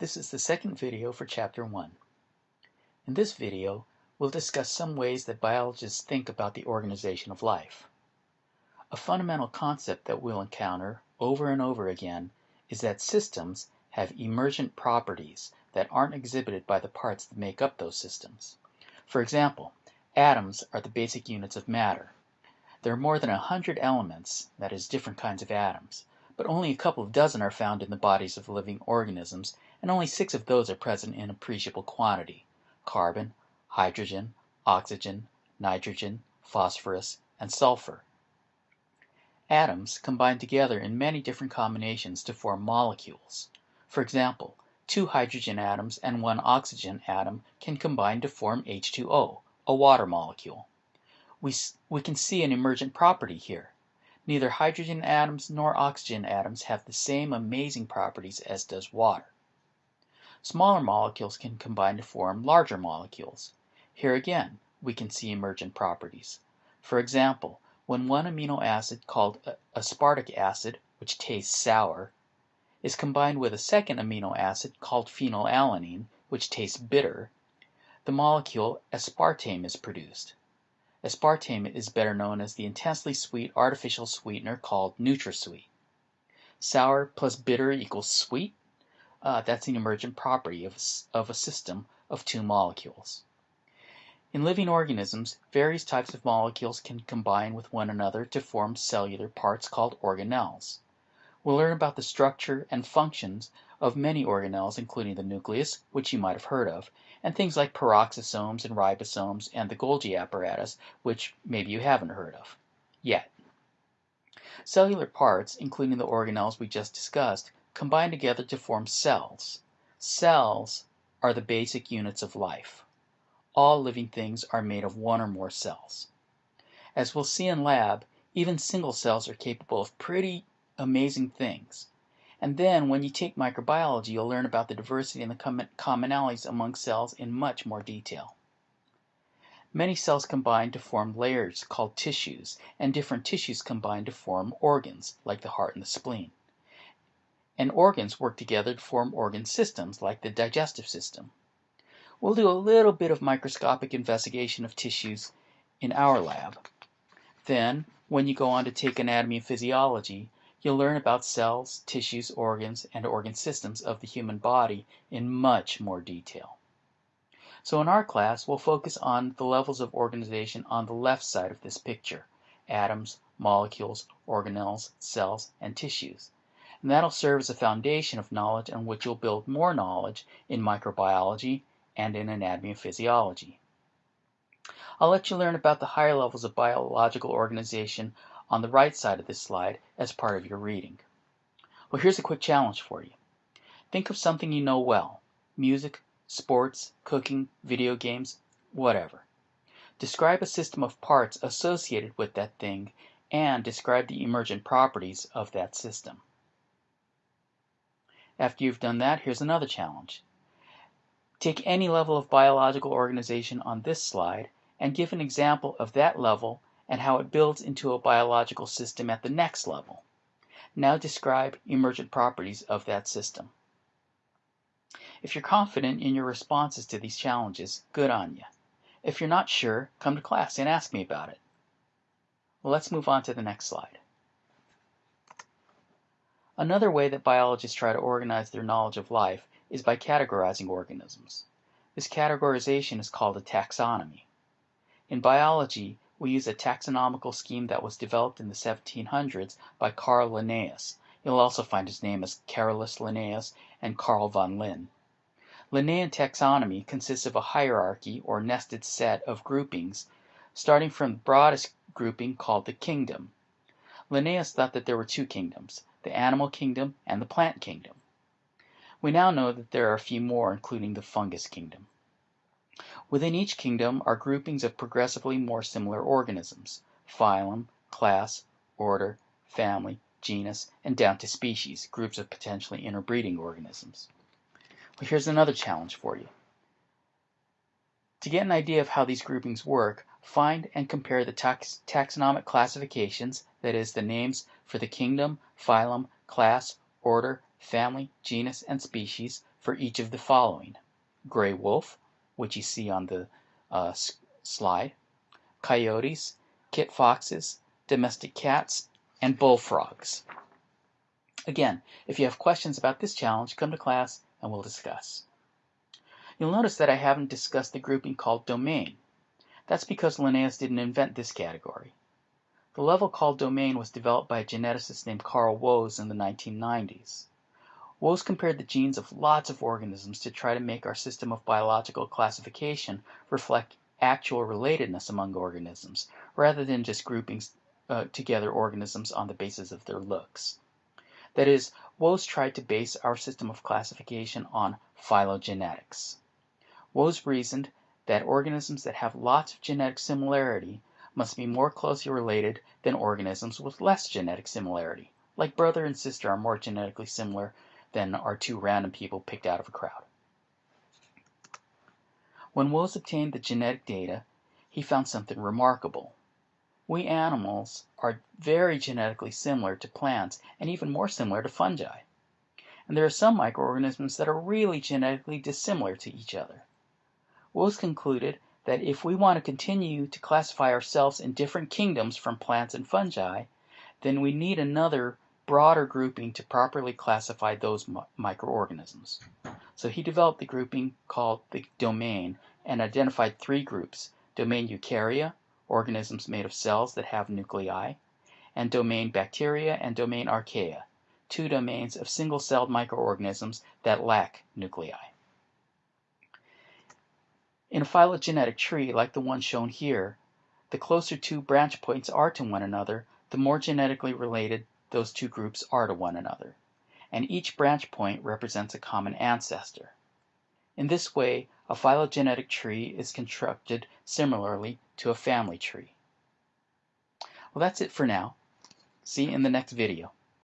This is the second video for Chapter 1. In this video, we'll discuss some ways that biologists think about the organization of life. A fundamental concept that we'll encounter over and over again is that systems have emergent properties that aren't exhibited by the parts that make up those systems. For example, atoms are the basic units of matter. There are more than a hundred elements, that is, different kinds of atoms, but only a couple of dozen are found in the bodies of living organisms and only six of those are present in appreciable quantity: carbon, hydrogen, oxygen, nitrogen, phosphorus, and sulfur. Atoms combine together in many different combinations to form molecules. For example, two hydrogen atoms and one oxygen atom can combine to form H2O, a water molecule. We, we can see an emergent property here. Neither hydrogen atoms nor oxygen atoms have the same amazing properties as does water. Smaller molecules can combine to form larger molecules. Here again we can see emergent properties. For example, when one amino acid, called aspartic acid, which tastes sour, is combined with a second amino acid, called phenylalanine, which tastes bitter, the molecule aspartame is produced. Aspartame is better known as the intensely sweet artificial sweetener called NutraSweet. Sour plus bitter equals sweet? Uh, that's an emergent property of of a system of two molecules. In living organisms, various types of molecules can combine with one another to form cellular parts called organelles. We'll learn about the structure and functions of many organelles including the nucleus, which you might have heard of, and things like peroxisomes and ribosomes and the Golgi apparatus, which maybe you haven't heard of yet. Cellular parts, including the organelles we just discussed, combine together to form cells. Cells are the basic units of life. All living things are made of one or more cells. As we'll see in lab, even single cells are capable of pretty amazing things. And then when you take microbiology, you'll learn about the diversity and the commonalities among cells in much more detail. Many cells combine to form layers called tissues, and different tissues combine to form organs, like the heart and the spleen and organs work together to form organ systems, like the digestive system. We'll do a little bit of microscopic investigation of tissues in our lab. Then, when you go on to take anatomy and physiology, you'll learn about cells, tissues, organs, and organ systems of the human body in much more detail. So in our class, we'll focus on the levels of organization on the left side of this picture atoms, molecules, organelles, cells, and tissues and that'll serve as a foundation of knowledge on which you'll build more knowledge in microbiology and in anatomy and physiology. I'll let you learn about the higher levels of biological organization on the right side of this slide as part of your reading. Well, here's a quick challenge for you. Think of something you know well music, sports, cooking, video games, whatever. Describe a system of parts associated with that thing and describe the emergent properties of that system. After you've done that, here's another challenge. Take any level of biological organization on this slide and give an example of that level and how it builds into a biological system at the next level. Now describe emergent properties of that system. If you're confident in your responses to these challenges, good on you. If you're not sure, come to class and ask me about it. Let's move on to the next slide. Another way that biologists try to organize their knowledge of life is by categorizing organisms. This categorization is called a taxonomy. In biology, we use a taxonomical scheme that was developed in the 1700s by Carl Linnaeus. You'll also find his name as Carolus Linnaeus and Carl von Linné. Linnaean taxonomy consists of a hierarchy or nested set of groupings, starting from the broadest grouping called the kingdom. Linnaeus thought that there were two kingdoms, the animal kingdom, and the plant kingdom. We now know that there are a few more, including the fungus kingdom. Within each kingdom are groupings of progressively more similar organisms phylum, class, order, family, genus, and down to species, groups of potentially interbreeding organisms. Well, here's another challenge for you. To get an idea of how these groupings work, find and compare the tax taxonomic classifications, that is, the names for the kingdom, phylum, class, order, family, genus, and species for each of the following: gray wolf, which you see on the uh, slide, coyotes, kit foxes, domestic cats, and bullfrogs. Again, if you have questions about this challenge, come to class and we'll discuss. You'll notice that I haven't discussed the grouping called domain. That's because Linnaeus didn't invent this category. The level called domain was developed by a geneticist named Carl Woese in the 1990s. Woese compared the genes of lots of organisms to try to make our system of biological classification reflect actual relatedness among organisms, rather than just grouping uh, together organisms on the basis of their looks. That is, Woese tried to base our system of classification on phylogenetics. Woese reasoned that organisms that have lots of genetic similarity must be more closely related than organisms with less genetic similarity, like brother and sister are more genetically similar than are two random people picked out of a crowd. When Woese obtained the genetic data, he found something remarkable. We animals are very genetically similar to plants and even more similar to fungi. And there are some microorganisms that are really genetically dissimilar to each other. Woese concluded that if we want to continue to classify ourselves in different kingdoms from plants and fungi, then we need another broader grouping to properly classify those microorganisms. So he developed the grouping called the domain and identified three groups, domain Eukarya, organisms made of cells that have nuclei, and domain bacteria and domain archaea, two domains of single-celled microorganisms that lack nuclei. In a phylogenetic tree like the one shown here, the closer two branch points are to one another, the more genetically related those two groups are to one another, and each branch point represents a common ancestor. In this way a phylogenetic tree is constructed similarly to a family tree. Well, that's it for now. See you in the next video.